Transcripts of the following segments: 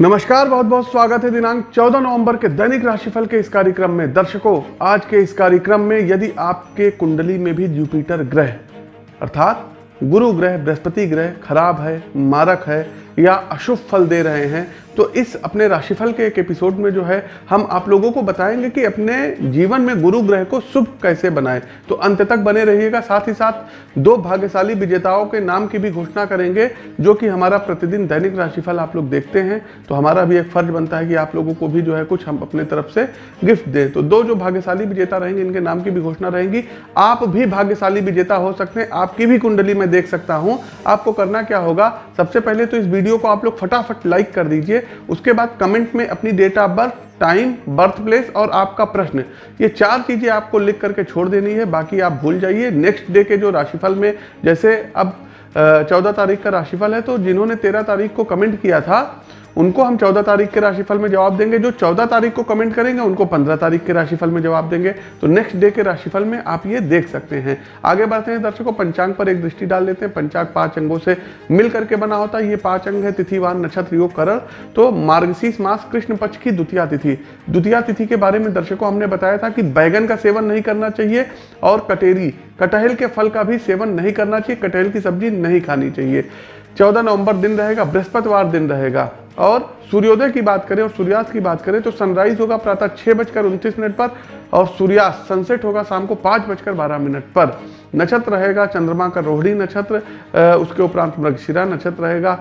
नमस्कार बहुत बहुत स्वागत है दिनांक 14 नवंबर के दैनिक राशिफल के इस कार्यक्रम में। दर्शकों, आज के इस कार्यक्रम में यदि आपके कुंडली में भी जुपिटर ग्रह, अर्थात गुरु ग्रह, बृहस्पति ग्रह खराब है, मारक है या अशुभ फल दे रहे हैं तो इस अपने राशिफल के एक एपिसोड में जो है, हम आप लोगों को बताएँगे कि अपने जीवन में गुरु ग्रह को शुभ कैसे बनाएँ। तो अंत तक बने रहिएगा, साथ ही साथ दो भाग्यशाली विजेताओं के नाम की भी घोषणा करेंगे, जो कि हमारा प्रतिदिन दैनिक राशिफल आप लोग देखते हैं। तो हमारा भी एक फ़र्ज़ बनता है कि आप लोगों को भी जो है, कुछ हम अपने तरफ़ से गिफ्ट दें। तो दो जो भाग्यशाली विजेता रहेंगे, इनके नाम की भी घोषणा रहेगी। आप भी भाग्यशाली विजेता हो सकते हैं, आपकी भी कुंडली में देख सकता हूँ। आपको करना क्या होगा, सबसे पहले तो इस वीडियो को आप लोग फटाफट लाइक कर दीजिए। उसके बाद कमेंट में अपनी date of birth time birth place और आपका प्रश्न। ये चार चीज़ें आपको लिख करके छोड़ देनी है, बाकी आप भूल जाइए। नेक्स्ट डे के जो राशिफल में, जैसे अब चौदह तारीख का राशिफल है तो जिन्होंने तेरह तारीख को कमेंट किया था उनको हम 14 तारीख के राशिफल में जवाब देंगे। जो 14 तारीख को कमेंट करेंगे, उनको 15 तारीख के राशिफल में जवाब देंगे। तो नेक्स्ट डे के राशिफल में आप ये देख सकते हैं। आगे बढ़ते हैं, दर्शकों, पंचांग पर एक दृष्टि डाल लेते हैं। पंचांग पाँच अंगों से मिल करके बना होता है। ये पाँच अंग है, तिथिवान नक्षत्र योग करण। तो मार्गशीष मास कृष्ण पक्ष की द्वितीय तिथि। द्वितीय तिथि के बारे में दर्शकों, हमने बताया था कि बैगन का सेवन नहीं करना चाहिए और कटेरी, कटहल के फल का भी सेवन नहीं करना चाहिए। कटहल की सब्ज़ी नहीं खानी चाहिए। चौदह नवंबर दिन रहेगा, बृहस्पतिवार दिन रहेगा। और सूर्योदय की बात करें और सूर्यास्त की बात करें तो सनराइज होगा प्रातः छह बजकर उनतीस मिनट पर और सूर्यास्त सनसेट होगा शाम को पाँच बजकर बारह मिनट पर। नक्षत्र रहेगा, चंद्रमा का रोहिणी नक्षत्र उसके उपरांत मृगशिरा नक्षत्र रहेगा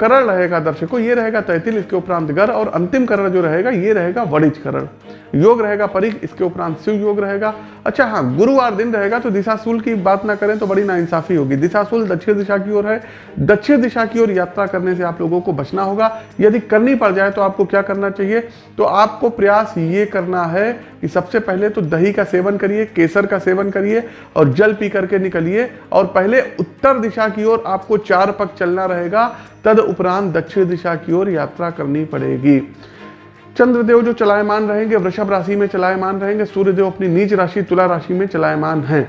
करण रहेगा दर्शकों, ये रहेगा तैतिल, इसके उपरांत गर और अंतिम करण जो रहेगा, ये रहेगा वणिज करण। योग रहेगा परिक इसके उपरांत शिव योग रहेगा। अच्छा हाँ गुरुवार दिन रहेगा तो दिशाशूल की बात ना करें तो बड़ी नाइंसाफी होगी। दिशाशूल दक्षिण दिशा की ओर है। दक्षिण दिशा की ओर यात्रा करने से आप लोगों को बचना होगा। यदि करनी पड़ जाए तो आपको क्या करना चाहिए? तो आपको प्रयास ये करना है कि सबसे पहले तो दही का सेवन करिए, केसर का सेवन करिए और जल पी करके निकलिए और पहले उत्तर दिशा की ओर आपको चार पग चलना रहेगा, तद उपरांत दक्षिण दिशा की ओर यात्रा करनी पड़ेगी। चंद्रदेव जो चलायमान रहेंगे, वृषभ राशि में चलायमान रहेंगे, सूर्यदेव अपनी नीच राशि, तुला राशि में चलायमान हैं।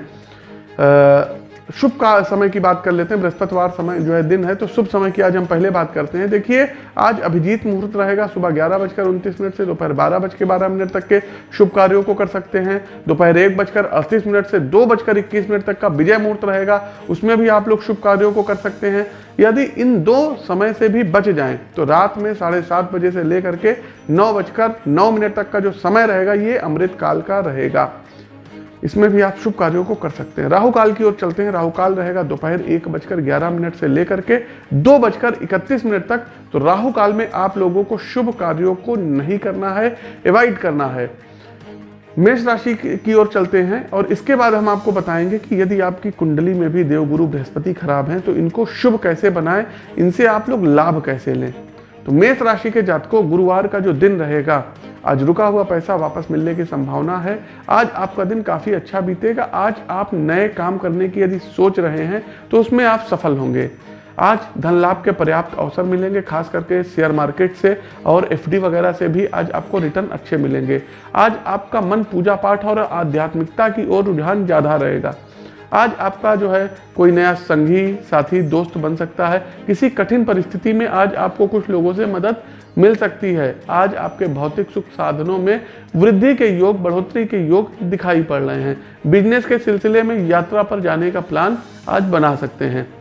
शुभ का समय की बात कर लेते हैं, बृहस्पतिवार समय जो है दिन है तो शुभ समय की आज हम पहले बात करते हैं। देखिए, आज अभिजीत मुहूर्त रहेगा सुबह ग्यारह बजकर उनतीस मिनट से, दोपहर बारह बज के बारह मिनट तक के शुभ कार्यों को कर सकते हैं। दोपहर एक बजकर अड़तीस मिनट से दो बजकर इक्कीस मिनट तक का विजय मुहूर्त रहेगा, उसमें भी आप लोग शुभ कार्यों को कर सकते हैं। यदि इन दो समय से भी बच जाएँ तो रात में साढ़े सात बजे से लेकर के नौ बजकर नौ मिनट तक का जो समय रहेगा, ये अमृत काल का रहेगा। इसमें भी आप शुभ कार्यों को कर सकते हैं। राहु काल की ओर चलते हैं। राहु काल रहेगा दोपहर एक बजकर ग्यारह मिनट से लेकर के दो बजकर इकतीस मिनट तक। तो राहु काल में आप लोगों को शुभ कार्यों को नहीं करना है एवॉइड करना है। मेष राशि की ओर चलते हैं और इसके बाद हम आपको बताएँगे कि यदि आपकी कुंडली में भी देवगुरु बृहस्पति खराब हैं तो इनको शुभ कैसे बनाएँ? इनसे आप लोग लाभ कैसे लें? तो मेष राशि के जातकों, गुरुवार का जो दिन रहेगा, आज रुका हुआ पैसा वापस मिलने की संभावना है। आज आपका दिन काफ़ी अच्छा बीतेगा। आज आप नए काम करने की यदि सोच रहे हैं तो उसमें आप सफल होंगे। आज धन लाभ के पर्याप्त अवसर मिलेंगे, खास करके शेयर मार्केट से और एफडी वगैरह से भी आज आपको रिटर्न अच्छे मिलेंगे। आज आपका मन पूजा पाठ और आध्यात्मिकता की ओर रुझान ज़्यादा रहेगा। आज आपका जो है कोई नया संगी, साथी, दोस्त बन सकता है। किसी कठिन परिस्थिति में आज आपको कुछ लोगों से मदद मिल सकती है। आज आपके भौतिक सुख साधनों में वृद्धि के योग, बढ़ोतरी के योग दिखाई पड़ रहे हैं। बिज़नेस के सिलसिले में यात्रा पर जाने का प्लान आज बना सकते हैं।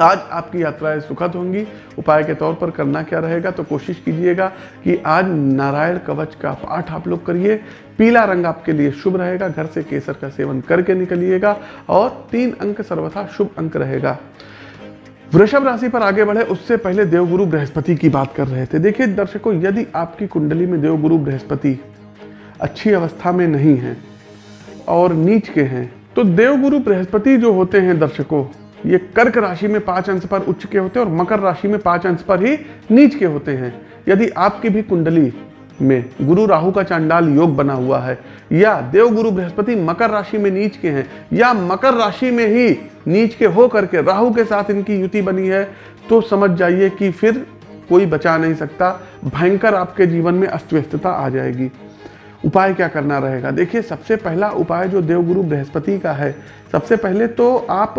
आज आपकी यात्राएँ सुखद होंगी। उपाय के तौर पर करना क्या रहेगा तो कोशिश कीजिएगा कि आज नारायण कवच का पाठ आप लोग करिए। पीला रंग आपके लिए शुभ रहेगा, घर से केसर का सेवन करके निकलिएगा और तीन अंक सर्वथा शुभ अंक रहेगा। वृषभ राशि पर आगे बढ़े, उससे पहले देवगुरु बृहस्पति की बात कर रहे थे। देखिए, दर्शकों, यदि आपकी कुंडली में देवगुरु बृहस्पति अच्छी अवस्था में नहीं है और नीच के हैं तो देवगुरु बृहस्पति जो होते हैं दर्शकों ये कर्क राशि में पाँच अंश पर उच्च के होते हैं और मकर राशि में पाँच अंश पर ही नीच के होते हैं। यदि आपकी भी कुंडली में गुरु राहु का चांडाल योग बना हुआ है, या देव गुरु बृहस्पति मकर राशि में नीच के हैं, या मकर राशि में ही नीच के हो करके राहु के साथ इनकी युति बनी है तो समझ जाइए कि फिर कोई बचा नहीं सकता। भयंकर आपके जीवन में अस्तव्यस्तता आ जाएगी। उपाय क्या करना रहेगा? देखिए, सबसे पहला उपाय जो देवगुरु बृहस्पति का है, सबसे पहले तो आप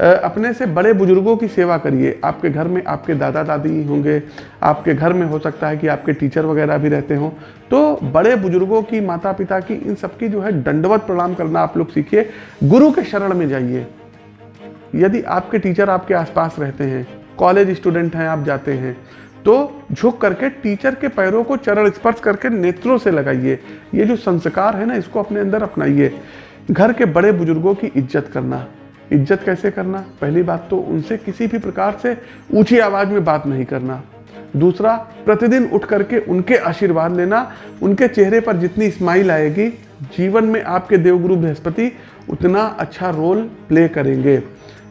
अपने से बड़े बुज़ुर्गों की सेवा करिए। आपके घर में आपके दादा दादी होंगे, आपके घर में हो सकता है कि आपके टीचर वगैरह भी रहते हों। तो बड़े बुज़ुर्गों की माता पिता की, इन सबकी जो है दंडवत प्रणाम करना आप लोग सीखिए। गुरु के शरण में जाइए। यदि आपके टीचर आपके आसपास रहते हैं, कॉलेज स्टूडेंट हैं, आप जाते हैं तो झुक करके टीचर के पैरों को चरण स्पर्श करके नेत्रों से लगाइए। ये जो संस्कार है ना, इसको अपने अंदर अपनाइए। घर के बड़े बुज़ुर्गों की इज़्ज़त करना। इज़्ज़त कैसे करना? पहली बात तो उनसे किसी भी प्रकार से ऊँची आवाज़ में बात नहीं करना। दूसरा प्रतिदिन उठ करके उनके आशीर्वाद लेना। उनके चेहरे पर जितनी स्माइल आएगी जीवन में आपके देवगुरु बृहस्पति उतना अच्छा रोल प्ले करेंगे।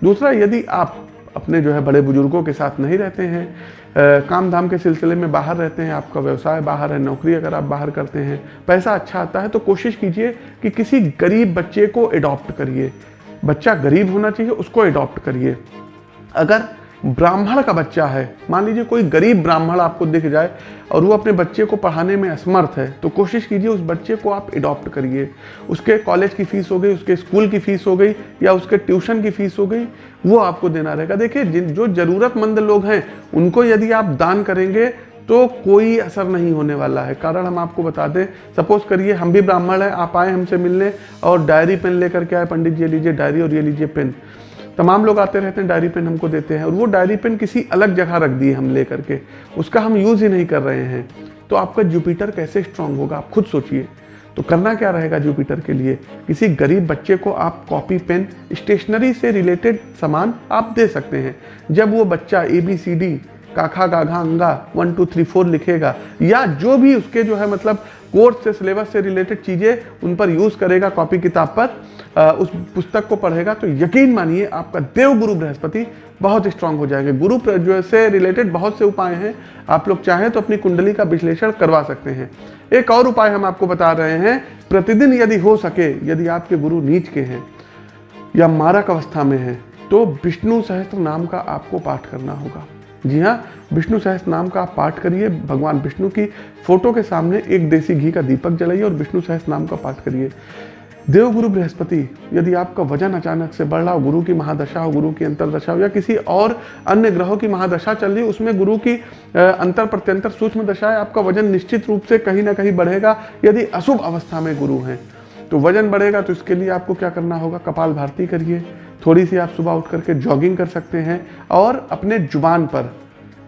दूसरा यदि आप अपने जो है बड़े बुज़ुर्गों के साथ नहीं रहते हैं आ, काम धाम के सिलसिले में बाहर रहते हैं आपका व्यवसाय बाहर है नौकरी अगर आप बाहर करते हैं पैसा अच्छा आता है तो कोशिश कीजिए कि किसी गरीब बच्चे को एडॉप्ट करिए। बच्चा गरीब होना चाहिए, उसको अडॉप्ट करिए। अगर ब्राह्मण का बच्चा है, मान लीजिए कोई गरीब ब्राह्मण आपको दिख जाए और वो अपने बच्चे को पढ़ाने में असमर्थ है तो कोशिश कीजिए उस बच्चे को आप अडॉप्ट करिए। उसके कॉलेज की फ़ीस हो गई, उसके स्कूल की फ़ीस हो गई, या उसके ट्यूशन की फ़ीस हो गई, वो आपको देना रहेगा। देखिए, जिन, जो ज़रूरतमंद लोग हैं, उनको यदि आप दान करेंगे तो कोई असर नहीं होने वाला है। कारण हम आपको बता दें सपोज़ करिए हम भी ब्राह्मण हैं, आप आए हमसे मिलने और डायरी पेन लेकर के आए, पंडित जी लीजिए डायरी और ये लीजिए पेन तमाम लोग आते रहते हैं डायरी पेन हमको देते हैं और वो डायरी पेन किसी अलग जगह रख दिए हम ले करके उसका हम यूज़ ही नहीं कर रहे हैं। तो आपका जुपिटर कैसे स्ट्रांग होगा, आप खुद सोचिए। तो करना क्या रहेगा जुपिटर के लिए? किसी गरीब बच्चे को आप कॉपी पेन स्टेशनरी से रिलेटेड सामान आप दे सकते हैं। जब वो बच्चा ए बी सी डी काखा गाघा अंगा वन टू थ्री फोर लिखेगा। या जो भी उसके जो है मतलब कोर्स से सिलेबस से रिलेटेड चीज़ें उन पर यूज़ करेगा कॉपी किताब पर उस पुस्तक को पढ़ेगा तो यकीन मानिए आपका देव गुरु बृहस्पति बहुत स्ट्रांग हो जाएँगे। गुरु जो से रिलेटेड बहुत से उपाय हैं। आप लोग चाहें तो अपनी कुंडली का विश्लेषण करवा सकते हैं। एक और उपाय हम आपको बता रहे हैं, प्रतिदिन यदि हो सके, यदि आपके गुरु नीच के हैं या मारक अवस्था में हैं तो विष्णु सहस्त्र नाम का आपको पाठ करना होगा। जी हाँ विष्णु सहस्त्र नाम का आप पाठ करिए। भगवान विष्णु की फ़ोटो के सामने एक देसी घी का दीपक जलाइए और विष्णु सहस नाम का पाठ करिए। देव गुरु बृहस्पति, यदि आपका वज़न अचानक से बढ़ रहा हो, गुरु की महादशा हो, गुरु की अंतरदशा हो या किसी और अन्य ग्रहों की महादशा चल रही उसमें गुरु की अंतर प्रत्यंतर सूक्ष्म दशा है आपका वज़न निश्चित रूप से कहीं ना कहीं बढ़ेगा, यदि अशुभ अवस्था में गुरु हैं। तो वज़न बढ़ेगा तो इसके लिए आपको क्या करना होगा? कपाल भारती करिए। थोड़ी सी आप सुबह उठ करके जॉगिंग कर सकते हैं और अपने ज़ुबान पर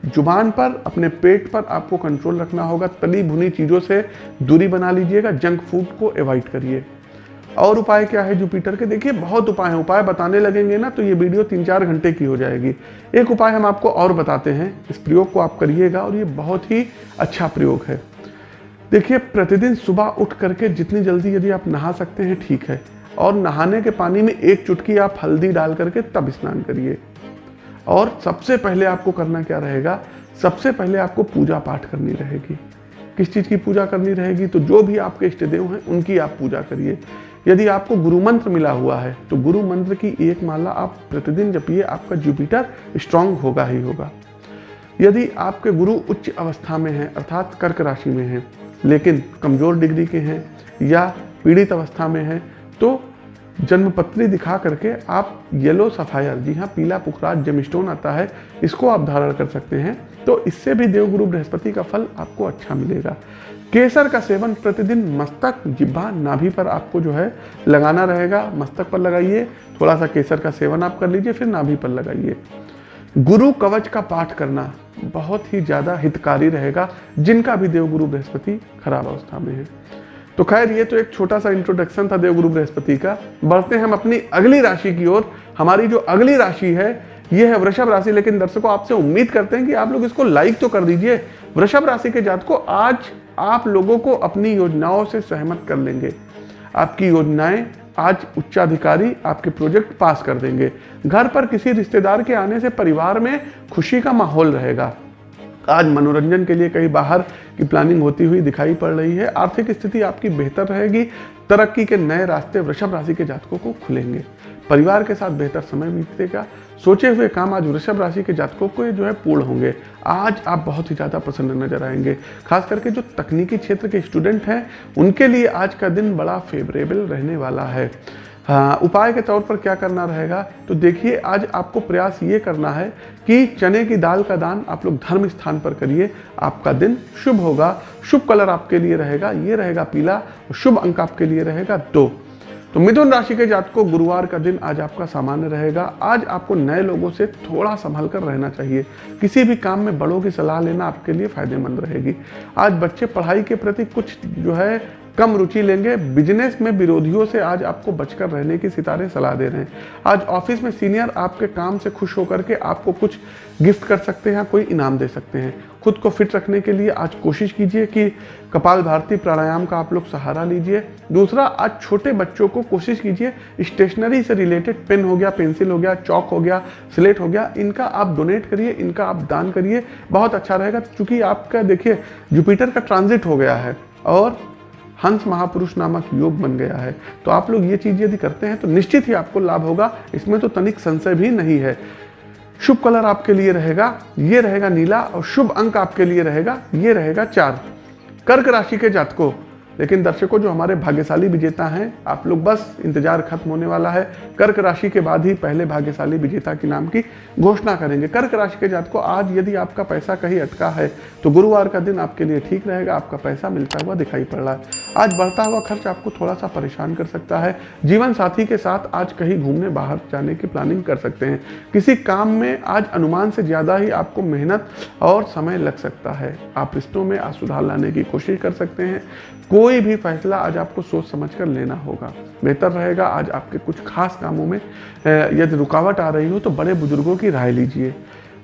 ज़ुबान पर, अपने पेट पर आपको कंट्रोल रखना होगा। तली भुनी चीज़ों से दूरी बना लीजिएगा जंक फ़ूड को अवॉइड करिए। और उपाय क्या है जुपिटर के? देखिए, बहुत उपाय हैं। उपाय बताने लगेंगे ना तो ये वीडियो तीन चार घंटे की हो जाएगी। एक उपाय हम आपको और बताते हैं। इस प्रयोग को आप करिएगा और ये बहुत ही अच्छा प्रयोग है। देखिए, प्रतिदिन सुबह उठ करके जितनी जल्दी यदि आप नहा सकते हैं, ठीक है। और नहाने के पानी में एक चुटकी आप हल्दी डाल करके तब स्नान करिए। और सबसे पहले आपको करना क्या रहेगा? सबसे पहले आपको पूजा पाठ करनी रहेगी। किस चीज़ की पूजा करनी रहेगी? तो जो भी आपके इष्ट देव हैं, उनकी आप पूजा करिए। यदि आपको गुरु मंत्र मिला हुआ है तो गुरु मंत्र की एक माला आप प्रतिदिन जपिए, आपका जुपिटर स्ट्रांग होगा ही होगा। यदि आपके गुरु उच्च अवस्था में हैं, अर्थात कर्क राशि में हैं, लेकिन कमज़ोर डिग्री के हैं, या पीड़ित अवस्था में हैं तो जन्मपत्री दिखा करके आप येलो सफायर जी हाँ पीला पुखराज जेमस्टोन आता है, इसको आप धारण कर सकते हैं। तो इससे भी देवगुरु बृहस्पति का फल आपको अच्छा मिलेगा। केसर का सेवन प्रतिदिन मस्तक, जिब्बा, नाभि पर आपको जो है लगाना रहेगा। मस्तक पर लगाइए थोड़ा सा केसर का सेवन आप कर लीजिए, फिर नाभि पर लगाइए। गुरु कवच का पाठ करना बहुत ही ज़्यादा हितकारी रहेगा, जिनका भी देवगुरु बृहस्पति खराब अवस्था में है। तो खैर, ये तो एक छोटा सा इंट्रोडक्शन था देवगुरु बृहस्पति का। बढ़ते हैं हम अपनी अगली राशि की ओर। हमारी जो अगली राशि है, ये है वृषभ राशि, लेकिन दर्शकों, आपसे उम्मीद करते हैं कि आप लोग इसको लाइक तो कर दीजिए। वृषभ राशि के जात को आज आप लोगों को अपनी योजनाओं से सहमत कर लेंगे। आपकी योजनाएँ आज उच्चाधिकारी आपके प्रोजेक्ट पास कर देंगे। घर पर किसी रिश्तेदार के आने से परिवार में खुशी का माहौल रहेगा। आज मनोरंजन के लिए कहीं बाहर की प्लानिंग होती हुई दिखाई पड़ रही है। आर्थिक स्थिति आपकी बेहतर रहेगी। तरक्की के नए रास्ते वृषभ राशि के जातकों को खुलेंगे। परिवार के साथ बेहतर समय बीतेगा। सोचे हुए काम आज वृषभ राशि के जातकों को जो है पूर्ण होंगे। आज आप बहुत ही ज़्यादा प्रसन्न नज़र आएँगे। खास करके जो तकनीकी क्षेत्र के स्टूडेंट हैं, उनके लिए आज का दिन बड़ा फेवरेबल रहने वाला है। हाँ उपाय के तौर पर क्या करना रहेगा? तो देखिए, आज आपको प्रयास ये करना है कि चने की दाल का दान आप लोग धर्म स्थान पर करिए। आपका दिन शुभ होगा। शुभ कलर आपके लिए रहेगा, ये रहेगा पीला शुभ अंक आपके लिए रहेगा दो। तो मिथुन राशि के जात को गुरुवार का दिन आज आपका सामान्य रहेगा। आज आपको नए लोगों से थोड़ा संभल कर रहना चाहिए। किसी भी काम में बड़ों की सलाह लेना आपके लिए फ़ायदेमंद रहेगी। आज बच्चे पढ़ाई के प्रति कुछ जो है कम रुचि लेंगे। बिज़नेस में विरोधियों से आज आपको बचकर रहने की सितारे सलाह दे रहे हैं। आज ऑफ़िस में सीनियर आपके काम से खुश होकर के आपको कुछ गिफ्ट कर सकते हैं कोई इनाम दे सकते हैं। खुद को फिट रखने के लिए आज कोशिश कीजिए कि कपाल भारती प्राणायाम का आप लोग सहारा लीजिए। दूसरा, आज छोटे बच्चों को कोशिश कीजिए स्टेशनरी से रिलेटेड पेन हो गया पेंसिल हो गया चौक हो गया स्लेट हो गया, इनका आप डोनेट करिए, इनका आप दान करिए। बहुत अच्छा रहेगा, क्योंकि आपका देखिए जुपिटर का ट्रांजिट हो गया है। और हंस महापुरुष नामक योग बन गया है। तो आप लोग ये चीज़ यदि करते हैं तो निश्चित ही आपको लाभ होगा। इसमें तो तनिक संशय भी नहीं है। शुभ कलर आपके लिए रहेगा, ये रहेगा नीला और शुभ अंक आपके लिए रहेगा, ये रहेगा चार। कर्क राशि के जातकों लेकिन दर्शकों, जो हमारे भाग्यशाली विजेता हैं, आप लोग बस इंतज़ार खत्म होने वाला है। कर्क राशि के बाद ही पहले भाग्यशाली विजेता के नाम की घोषणा करेंगे। कर्क राशि के जात को आज यदि आपका पैसा कहीं अटका है तो गुरुवार का दिन आपके लिए ठीक रहेगा, आपका पैसा मिलता हुआ दिखाई पड़ रहा है। आज बढ़ता हुआ खर्च आपको थोड़ा सा परेशान कर सकता है। जीवन साथी के साथ आज कहीं घूमने, बाहर जाने की प्लानिंग कर सकते हैं। किसी काम में आज अनुमान से ज़्यादा ही आपको मेहनत और समय लग सकता है। आप रिश्तों में आज सुधार लाने की कोशिश कर सकते हैं। कोई भी फैसला आज आपको सोच समझ कर लेना होगा। बेहतर रहेगा आज आपके कुछ खास कामों में यदि रुकावट आ रही हो तो बड़े बुज़ुर्गों की राय लीजिए।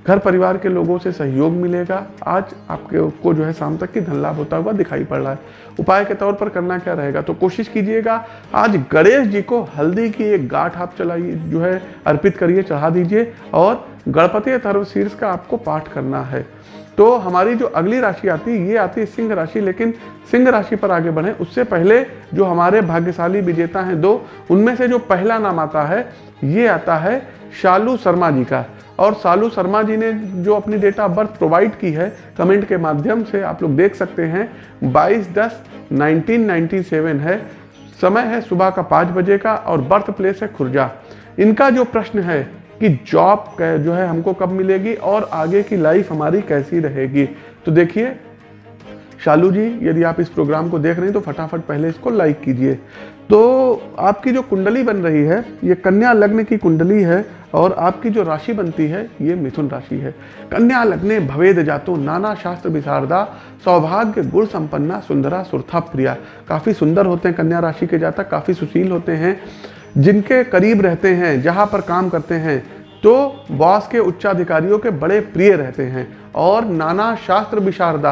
घर परिवार के लोगों से सहयोग मिलेगा। आज आपके को जो है शाम तक की धन लाभ होता हुआ दिखाई पड़ रहा है। उपाय के तौर पर करना क्या रहेगा? तो कोशिश कीजिएगा, आज गणेश जी को हल्दी की एक गाठ आप चलाइए, जो है अर्पित करिए, चढ़ा दीजिए और गणपति अथर्वशीर्ष का आपको पाठ करना है। तो हमारी जो अगली राशि आती है, ये आती है सिंह राशि, लेकिन सिंह राशि पर आगे बढ़े। उससे पहले जो हमारे भाग्यशाली विजेता हैं दो, उनमें से जो पहला नाम आता है, ये आता है शालू शर्मा जी का। और शालू शर्मा जी ने जो अपनी डेट ऑफ़ बर्थ प्रोवाइड की है कमेंट के माध्यम से आप लोग देख सकते हैं 22 दस 1997 है। समय है सुबह का पाँच बजे का और बर्थ प्लेस है खुर्जा। इनका जो प्रश्न है कि जॉब जो है हमको कब मिलेगी और आगे की लाइफ हमारी कैसी रहेगी। तो देखिए, शालू जी, यदि आप इस प्रोग्राम को देख रहे हैं तो फटाफट पहले इसको लाइक कीजिए। तो आपकी जो कुंडली बन रही है, ये कन्या लग्न की कुंडली है और आपकी जो राशि बनती है, ये मिथुन राशि है। कन्या लग्ने भवेद जातो, नाना शास्त्र विशारदा, सौभाग्य, गुण संपन्ना, सुंदरा, सुरथा प्रिया। काफ़ी सुंदर होते हैं कन्या राशि के जातक, काफ़ी सुशील होते हैं। जिनके करीब रहते हैं, जहाँ पर काम करते हैं तो बॉस के उच्चाधिकारियों के बड़े प्रिय रहते हैं। और नाना शास्त्र विशारदा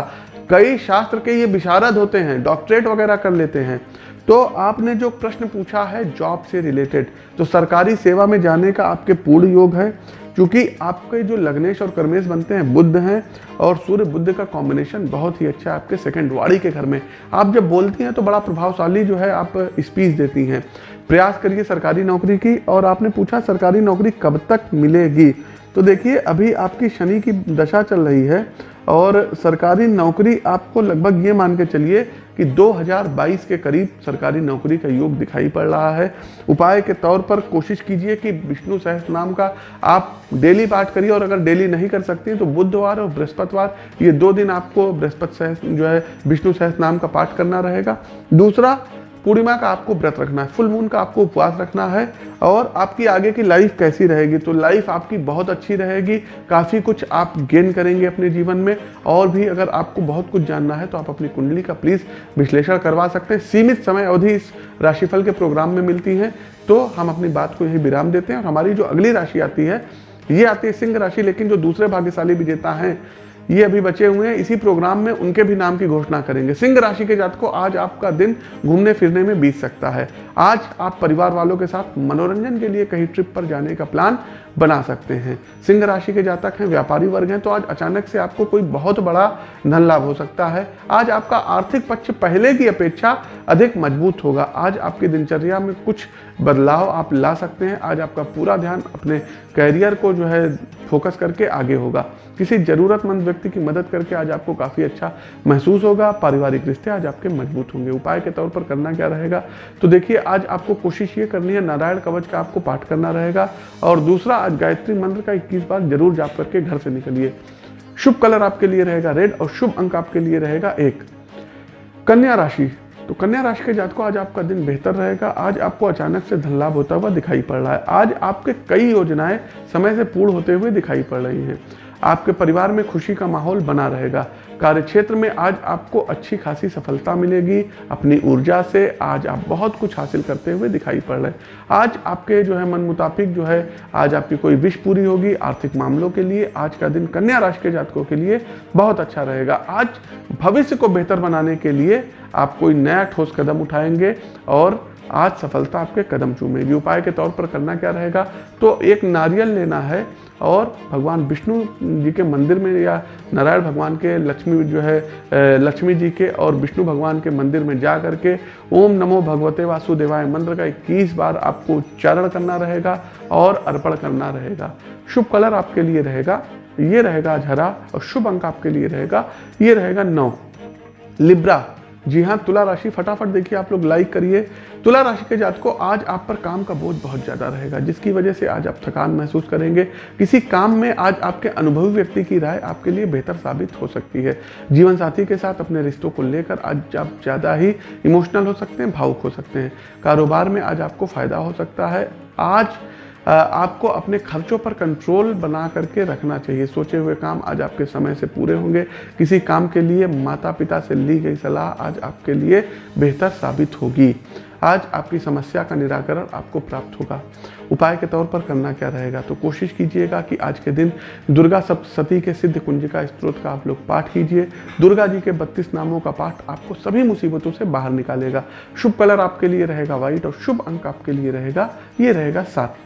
कई शास्त्र के ये विशारद होते हैं, डॉक्टरेट वगैरह कर लेते हैं। तो आपने जो प्रश्न पूछा है, जॉब से रिलेटेड तो सरकारी सेवा में जाने का आपके पूर्ण योग है, क्योंकि आपके जो लग्नेश और कर्मेश बनते हैं, बुद्ध हैं, और सूर्य बुद्ध का कॉम्बिनेशन बहुत ही अच्छा है आपके सेकंड वाड़ी के घर में। आप जब बोलती हैं तो बड़ा प्रभावशाली जो है, आप स्पीच देती हैं। प्रयास करिए सरकारी नौकरी की और आपने पूछा सरकारी नौकरी कब तक मिलेगी। तो देखिए, अभी आपकी शनि की दशा चल रही है और सरकारी नौकरी आपको लगभग ये मान के चलिए कि 2022 के करीब सरकारी नौकरी का योग दिखाई पड़ रहा है। उपाय के तौर पर कोशिश कीजिए कि विष्णु सहस्त्र नाम का आप डेली पाठ करिए और अगर डेली नहीं कर सकती तो बुधवार और बृहस्पतिवार, ये दो दिन आपको बृहस्पति सहस्त्र जो है, विष्णु सहस्त्र नाम का पाठ करना रहेगा। दूसरा पूर्णिमा का आपको व्रत रखना है फुल मून का आपको उपवास रखना है और आपकी आगे की लाइफ कैसी रहेगी? तो लाइफ आपकी बहुत अच्छी रहेगी, काफ़ी कुछ आप गेन करेंगे अपने जीवन में और भी अगर आपको बहुत कुछ जानना है तो आप अपनी कुंडली का प्लीज़ विश्लेषण करवा सकते हैं। सीमित समय अवधि इस राशिफल के प्रोग्राम में मिलती है तो हम अपनी बात को यही विराम देते हैं और हमारी जो अगली राशि आती है, ये आती है सिंह राशि, लेकिन जो दूसरे भाग्यशाली विजेता हैं ये अभी बचे हुए हैं। इसी प्रोग्राम में उनके भी नाम की घोषणा करेंगे। सिंह राशि के जात को आज आपका दिन घूमने फिरने में बीत सकता है। आज आप परिवार वालों के साथ मनोरंजन के लिए कहीं ट्रिप पर जाने का प्लान बना सकते हैं। सिंह राशि के जातक हैं, व्यापारी वर्ग हैं तो आज अचानक से आपको कोई बहुत बड़ा धन लाभ हो सकता है। आज आपका आर्थिक पक्ष पहले की अपेक्षा अधिक मज़बूत होगा। आज आपकी दिनचर्या में कुछ बदलाव आप ला सकते हैं। आज आपका पूरा ध्यान अपने कैरियर को जो है फोकस करके आगे होगा। किसी ज़रूरतमंद व्यक्ति की मदद करके आज आपको काफ़ी अच्छा महसूस होगा। पारिवारिक रिश्ते आज आपके मज़बूत होंगे। उपाय के तौर पर करना क्या रहेगा? तो देखिए, आज आपको कोशिश ये करनी है, नारायण कवच का आपको पाठ करना रहेगा। और दूसरा आज गायत्री मंत्र का इक्कीस बार ज़रूर जाप करके घर से निकलिए। शुभ कलर आपके लिए रहेगा रेड और शुभ अंक आपके लिए रहेगा एक। कन्या राशि। तो कन्या राशि के जातकों, आज आपका दिन बेहतर रहेगा। आज आपको अचानक से धन लाभ होता हुआ दिखाई पड़ रहा है। आज आपके कई योजनाएँ समय से पूर्ण होते हुए दिखाई पड़ रही हैं। आपके परिवार में खुशी का माहौल बना रहेगा। कार्य क्षेत्र में आज आपको अच्छी खासी सफलता मिलेगी। अपनी ऊर्जा से आज आप बहुत कुछ हासिल करते हुए दिखाई पड़ रहे हैं। आज आपके जो है मन मुताबिक जो है, आज आपकी कोई विश पूरी होगी आर्थिक मामलों के लिए, आज का दिन कन्या राशि के जातकों के लिए बहुत अच्छा रहेगा। आज भविष्य को बेहतर बनाने के लिए आप कोई नया ठोस कदम उठाएँगे और आज सफलता आपके कदम चूमेगी। उपाय के तौर पर करना क्या रहेगा? तो एक नारियल लेना है और भगवान विष्णु जी के मंदिर में या नारायण भगवान के लक्ष्मी जो है लक्ष्मी जी के और विष्णु भगवान के मंदिर में जा करके ओम नमो भगवते वासुदेवाय मंत्र का इक्कीस बार आपको उच्चारण करना रहेगा और अर्पण करना रहेगा। शुभ कलर आपके लिए रहेगा, ये रहेगा आज हरा और शुभ अंक आपके लिए रहेगा, ये रहेगा नौ। लिब्रा जी हाँ तुला राशि फटाफट देखिए, आप लोग लाइक करिए। तुला राशि के जात को आज आप पर काम का बोझ बहुत ज़्यादा रहेगा, जिसकी वजह से आज आप थकान महसूस करेंगे। किसी काम में आज आपके अनुभवी व्यक्ति की राय आपके लिए बेहतर साबित हो सकती है। जीवन साथी के साथ अपने रिश्तों को लेकर आज आप ज़्यादा ही इमोशनल हो सकते हैं, भावुक हो सकते हैं। कारोबार में आज आपको फ़ायदा हो सकता है। आज आपको अपने खर्चों पर कंट्रोल बना करके रखना चाहिए। सोचे हुए काम आज आपके समय से पूरे होंगे। किसी काम के लिए माता पिता से ली गई सलाह आज आपके लिए बेहतर साबित होगी। आज आपकी समस्या का निराकरण आपको प्राप्त होगा। उपाय के तौर पर करना क्या रहेगा? तो कोशिश कीजिएगा कि आज के दिन दुर्गा सप्तशती के सिद्ध कुंजिका स्त्रोत का आप लोग पाठ कीजिए। दुर्गा जी के बत्तीस नामों का पाठ आपको सभी मुसीबतों से बाहर निकालेगा। शुभ कलर आपके लिए रहेगा व्हाइट और शुभ अंक आपके लिए रहेगा। ये रहेगा सात।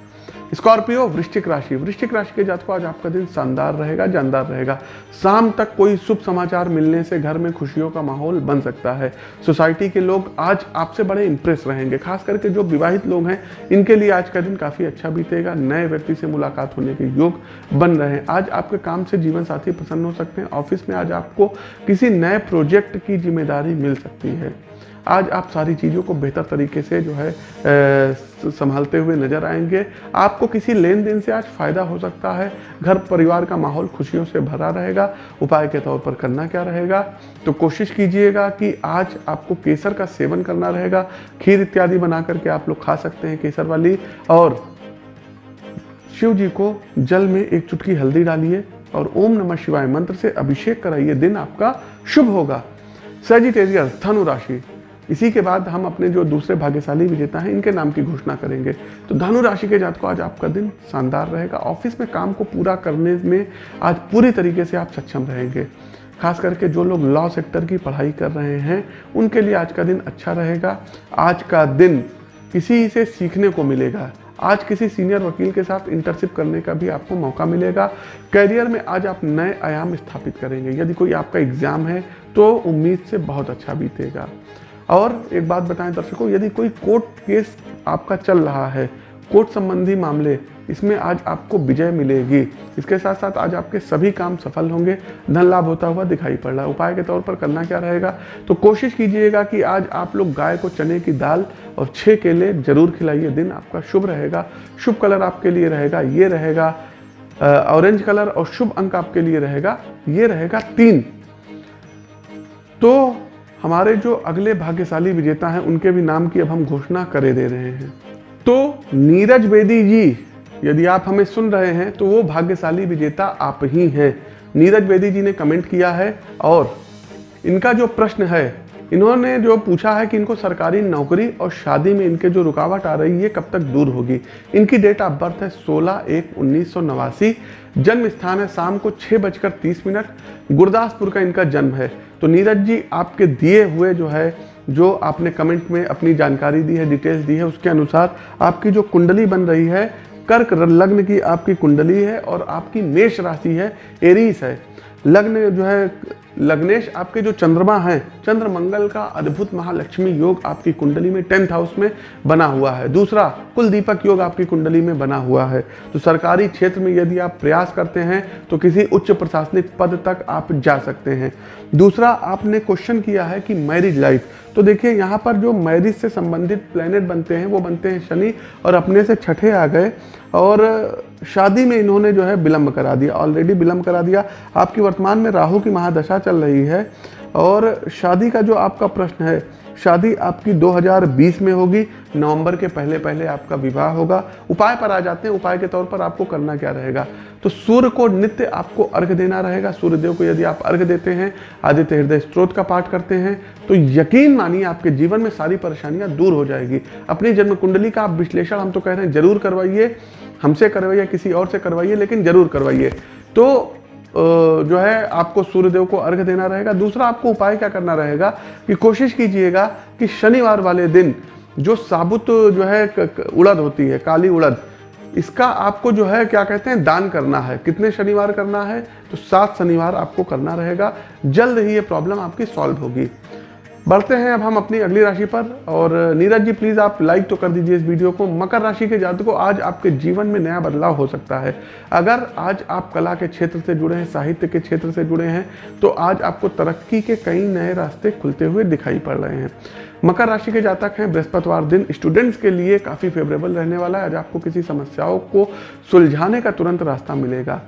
स्कॉर्पियो, वृश्चिक राशि। वृश्चिक राशि के जातकों, आज आपका दिन शानदार रहेगा, जानदार रहेगा। शाम तक कोई शुभ समाचार मिलने से घर में खुशियों का माहौल बन सकता है। सोसाइटी के लोग आज आपसे बड़े इंप्रेस रहेंगे, खास करके जो विवाहित लोग हैं, इनके लिए आज का दिन काफ़ी अच्छा बीतेगा। नए व्यक्ति से मुलाकात होने के योग बन रहे हैं। आज आपके काम से जीवन साथी प्रसन्न हो सकते हैं। ऑफ़िस में आज आपको किसी नए प्रोजेक्ट की ज़िम्मेदारी मिल सकती है। आज आप सारी चीज़ों को बेहतर तरीके से जो है संभालते हुए नज़र आएँगे। आपको किसी लेन देन से आज फ़ायदा हो सकता है। घर परिवार का माहौल खुशियों से भरा रहेगा। उपाय के तौर पर करना क्या रहेगा? तो कोशिश कीजिएगा कि आज आपको केसर का सेवन करना रहेगा। खीर इत्यादि बना करके आप लोग खा सकते हैं केसर वाली। और शिव जी को जल में एक चुटकी हल्दी डालिए और ओम नमः शिवाय मंत्र से अभिषेक कराइए। दिन आपका शुभ होगा। सेजिटेरियस धनु राशि। इसी के बाद हम अपने जो दूसरे भाग्यशाली विजेता हैं, इनके नाम की घोषणा करेंगे। तो धनु राशि के जात को आज आपका दिन शानदार रहेगा। ऑफ़िस में काम को पूरा करने में आज पूरी तरीके से आप सक्षम रहेंगे। खास करके जो लोग लॉ सेक्टर की पढ़ाई कर रहे हैं, उनके लिए आज का दिन अच्छा रहेगा। आज का दिन किसी से सीखने को मिलेगा। आज किसी सीनियर वकील के साथ इंटर्नशिप करने का भी आपको मौका मिलेगा। करियर में आज आप नए आयाम स्थापित करेंगे। यदि कोई आपका एग्ज़ाम है तो उम्मीद से बहुत अच्छा बीतेगा। और एक बात बताएँ दर्शकों, यदि कोई कोर्ट केस आपका चल रहा है, कोर्ट संबंधी मामले, इसमें आज आपको विजय मिलेगी। इसके साथ साथ आज आपके सभी काम सफल होंगे। धन लाभ होता हुआ दिखाई पड़ रहा है। उपाय के तौर पर करना क्या रहेगा? तो कोशिश कीजिएगा कि आज आप लोग गाय को चने की दाल और छः केले ज़रूर खिलाइए। दिन आपका शुभ रहेगा। शुभ कलर आपके लिए रहेगा, ये रहेगा ऑरेंज कलर और शुभ अंक आपके लिए रहेगा, ये रहेगा तीन। तो हमारे जो अगले भाग्यशाली विजेता हैं, उनके भी नाम की अब हम घोषणा करे दे रहे हैं। तो नीरज बेदी जी, यदि आप हमें सुन रहे हैं तो वो भाग्यशाली विजेता आप ही हैं। नीरज बेदी जी ने कमेंट किया है और इनका जो प्रश्न है, इन्होंने जो पूछा है कि इनको सरकारी नौकरी और शादी में इनके जो रुकावट आ रही है, कब तक दूर होगी? इनकी डेट ऑफ़ बर्थ है 16 एक उन्नीस जन्म स्थान है शाम को छः बजकर तीस मिनट। गुरदासपुर का इनका जन्म है। तो नीरज जी, आपके दिए हुए जो है, जो आपने कमेंट में अपनी जानकारी दी है डिटेल्स दी है, उसके अनुसार आपकी जो कुंडली बन रही है, कर्क लग्न की आपकी कुंडली है और आपकी मेष राशि है, एरीस है। लग्न जो है, लग्नेश आपके जो चंद्रमा हैं चंद्र मंगल का अद्भुत महालक्ष्मी योग आपकी कुंडली में टेंथ हाउस में बना हुआ है। दूसरा कुल दीपक योग आपकी कुंडली में बना हुआ है। तो सरकारी क्षेत्र में यदि आप प्रयास करते हैं तो किसी उच्च प्रशासनिक पद तक आप जा सकते हैं। दूसरा, आपने क्वेश्चन किया है कि मैरिज लाइफ तो देखिए, यहाँ पर जो मैरिज से संबंधित प्लेनेट बनते हैं, वो बनते हैं शनि और अपने से छठे आ गए और शादी में इन्होंने जो है विलम्ब करा दिया ऑलरेडी विलम्ब करा दिया। आपकी वर्तमान में राहु की महादशा चल रही है और शादी का जो आपका प्रश्न है, शादी आपकी 2020 में होगी, नवंबर के पहले पहले आपका विवाह होगा। उपाय पर आ जाते हैं, उपाय के तौर पर आपको करना क्या रहेगा? तो सूर्य को नित्य आपको अर्घ देना रहेगा। सूर्यदेव को यदि आप अर्घ देते हैं, आदित्य हृदय स्त्रोत का पाठ करते हैं तो यकीन मानिए आपके जीवन में सारी परेशानियाँ दूर हो जाएगी। अपनी जन्म कुंडली का आप विश्लेषण हम तो कह रहे हैं, ज़रूर करवाइए। हमसे करवाइए, किसी और से करवाइए, लेकिन ज़रूर करवाइए। तो जो है, आपको सूर्यदेव को अर्घ देना रहेगा। दूसरा, आपको उपाय क्या करना रहेगा कि कोशिश कीजिएगा कि शनिवार वाले दिन जो साबुत, जो है उड़द होती है, काली उड़द, इसका आपको जो है, क्या कहते हैं, दान करना है। कितने शनिवार करना है तो सात शनिवार आपको करना रहेगा। जल्द ही ये प्रॉब्लम आपकी सॉल्व होगी। बढ़ते हैं अब हम अपनी अगली राशि पर। और नीरज जी प्लीज़ आप लाइक तो कर दीजिए इस वीडियो को। मकर राशि के जातकों आज आपके जीवन में नया बदलाव हो सकता है। अगर आज आप कला के क्षेत्र से जुड़े हैं, साहित्य के क्षेत्र से जुड़े हैं तो आज आपको तरक्की के कई नए रास्ते खुलते हुए दिखाई पड़ रहे हैं। मकर राशि के जातक हैं, बृहस्पतिवार दिन स्टूडेंट्स के लिए काफ़ी फेवरेबल रहने वाला है। आज आपको किसी समस्याओं को सुलझाने का तुरंत रास्ता मिलेगा।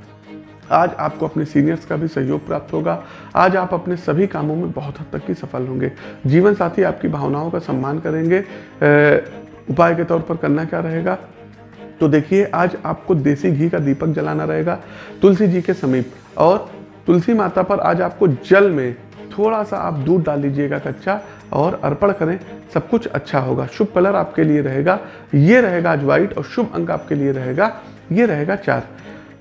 आज आपको अपने सीनियर्स का भी सहयोग प्राप्त होगा। आज आप अपने सभी कामों में बहुत हद तक की सफल होंगे। जीवन साथी आपकी भावनाओं का सम्मान करेंगे। उपाय के तौर पर करना क्या रहेगा? तो देखिए, आज आपको देसी घी का दीपक जलाना रहेगा, तुलसी जी के समीप। और तुलसी माता पर आज आपको जल में थोड़ा सा आप दूध डाल लीजिएगा कच्चा और अर्पण करें। सब कुछ अच्छा होगा। शुभ कलर आपके लिए रहेगा। ये रहेगा आज व्हाइट और शुभ अंक आपके लिए रहेगा। ये रहेगा चार।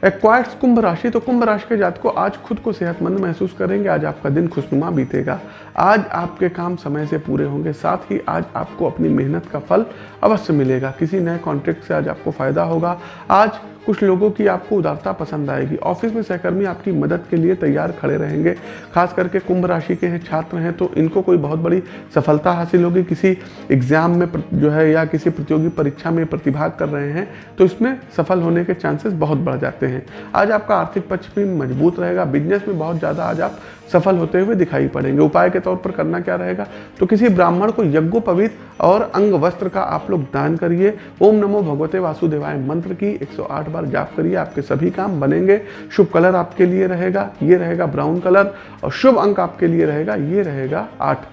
एक्वायर्स कुंभ राशि तो कुंभ राशि के जात को आज खुद को सेहतमंद महसूस करेंगे, आज आपका दिन खुशनुमा बीतेगा। आज आपके काम समय से पूरे होंगे, साथ ही आज आपको अपनी मेहनत का फल अवश्य मिलेगा। किसी नए कॉन्ट्रैक्ट से आज आपको फ़ायदा होगा। आज कुछ लोगों की आपको उदारता पसंद आएगी। ऑफ़िस में सहकर्मी आपकी मदद के लिए तैयार खड़े रहेंगे। खास करके कुंभ राशि के हैं, छात्र हैं तो इनको कोई बहुत बड़ी सफलता हासिल होगी। किसी एग्ज़ाम में जो है या किसी प्रतियोगी परीक्षा में प्रतिभाग कर रहे हैं तो इसमें सफल होने के चांसेस बहुत बढ़ जाते हैं। आज आपका आर्थिक पक्ष भी मज़बूत रहेगा। बिज़नेस में बहुत ज़्यादा आज आप सफल होते हुए दिखाई पड़ेंगे। उपाय के तौर पर करना क्या रहेगा? तो किसी ब्राह्मण को यज्ञोपवीत और अंग वस्त्र का आप लोग दान करिए। ओम नमो भगवते वासुदेवाय मंत्र की 108 बार जाप करिए, आपके सभी काम बनेंगे। शुभ कलर आपके लिए रहेगा, ये रहेगा ब्राउन कलर और शुभ अंक आपके लिए रहेगा, ये रहेगा आठ।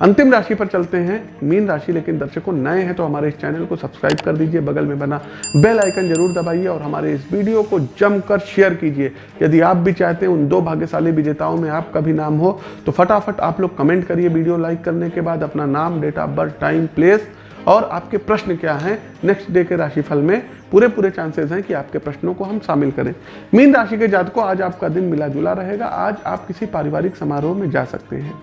अंतिम राशि पर चलते हैं। मीन राशि, लेकिन दर्शकों, नए हैं तो हमारे इस चैनल को सब्सक्राइब कर दीजिए, बगल में बना बेल आइकन ज़रूर दबाइए और हमारे इस वीडियो को जमकर शेयर कीजिए। यदि आप भी चाहते हैं, उन दो भाग्यशाली विजेताओं में आपका भी नाम हो तो फटाफट आप लोग कमेंट करिए वीडियो लाइक करने के बाद अपना नाम, date of birth, time, place और आपके प्रश्न क्या हैं? नेक्स्ट डे के राशिफल में पूरे पूरे चांसेस हैं कि आपके प्रश्नों को हम शामिल करें। मीन राशि के जात को आज आपका दिन मिला जुला रहेगा। आज आप किसी पारिवारिक समारोह में जा सकते हैं।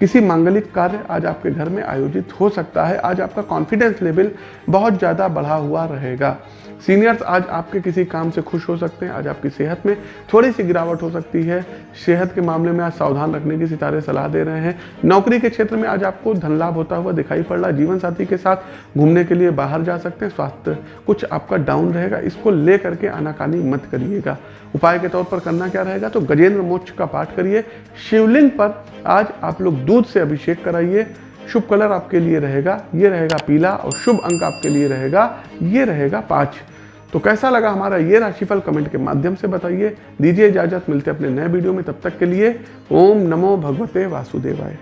किसी मांगलिक कार्य आज आपके घर में आयोजित हो सकता है। आज आपका कॉन्फिडेंस लेवल बहुत ज़्यादा बढ़ा हुआ रहेगा। सीनियर्स आज आपके किसी काम से खुश हो सकते हैं, आज आपकी सेहत में थोड़ी सी गिरावट हो सकती है। सेहत के मामले में आज सावधान रखने की सितारे सलाह दे रहे हैं। नौकरी के क्षेत्र में आज आपको धन लाभ होता हुआ दिखाई पड़ रहा है। जीवन साथी के साथ घूमने के लिए बाहर जा सकते हैं। स्वास्थ्य कुछ आपका डाउन रहेगा। इसको ले करके आनाकानी मत करिएगा। उपाय के तौर पर करना क्या रहेगा तो गजेंद्र मोक्ष का पाठ करिए। शिवलिंग पर आज आप लोग दूध से अभिषेक कराइए। शुभ कलर आपके लिए रहेगा, ये रहेगा पीला और शुभ अंक आपके लिए रहेगा, ये रहेगा पाँच। तो कैसा लगा हमारा ये राशिफल कमेंट के माध्यम से बताइए। दीजिए इजाज़त, मिलते अपने नए वीडियो में, तब तक के लिए ओम नमो भगवते वासुदेवाय।